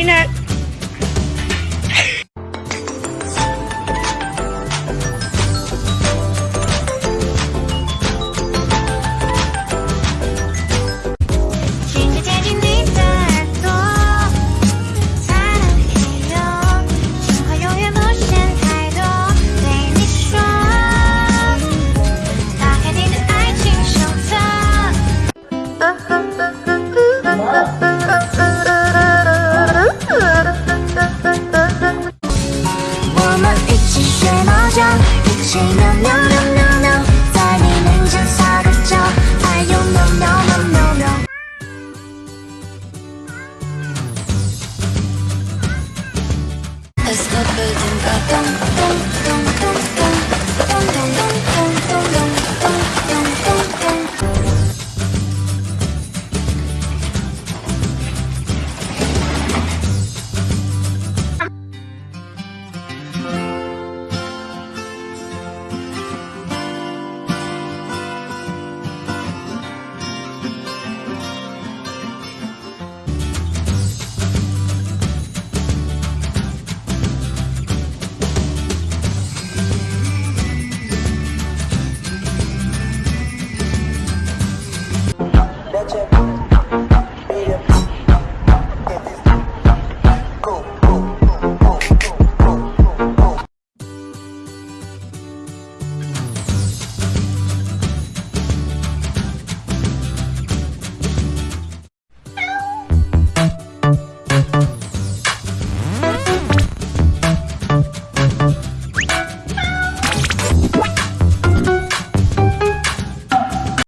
亲亲，贴近你的耳朵，擦了没有？情话永远不嫌太多，对你说。打开你的爱情手册。谁喵喵。